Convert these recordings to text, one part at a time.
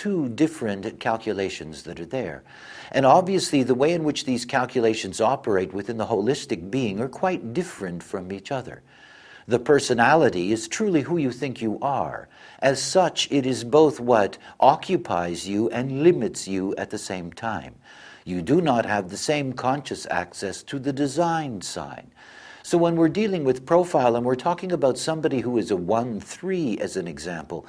two different calculations that are there. And obviously the way in which these calculations operate within the holistic being are quite different from each other. The personality is truly who you think you are. As such, it is both what occupies you and limits you at the same time. You do not have the same conscious access to the design side. So when we're dealing with profile and we're talking about somebody who is a 1-3 as an example,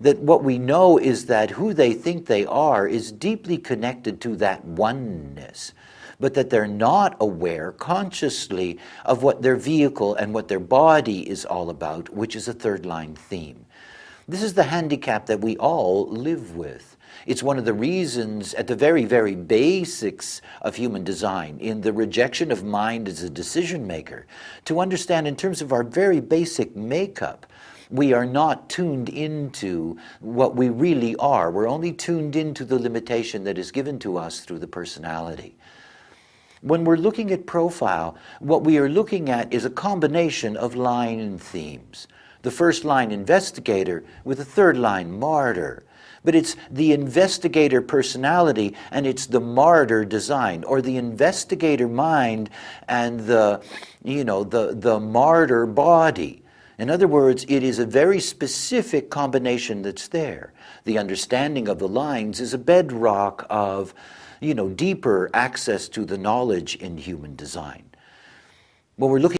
that what we know is that who they think they are is deeply connected to that oneness but that they're not aware consciously of what their vehicle and what their body is all about, which is a third line theme. This is the handicap that we all live with. It's one of the reasons at the very, very basics of human design, in the rejection of mind as a decision maker, to understand in terms of our very basic makeup, we are not tuned into what we really are. We're only tuned into the limitation that is given to us through the personality. When we're looking at profile, what we are looking at is a combination of line and themes. The first line investigator with the third line martyr. But it's the investigator personality and it's the martyr design or the investigator mind and the, you know, the, the martyr body. In other words, it is a very specific combination that's there. The understanding of the lines is a bedrock of you know, deeper access to the knowledge in human design. When we're looking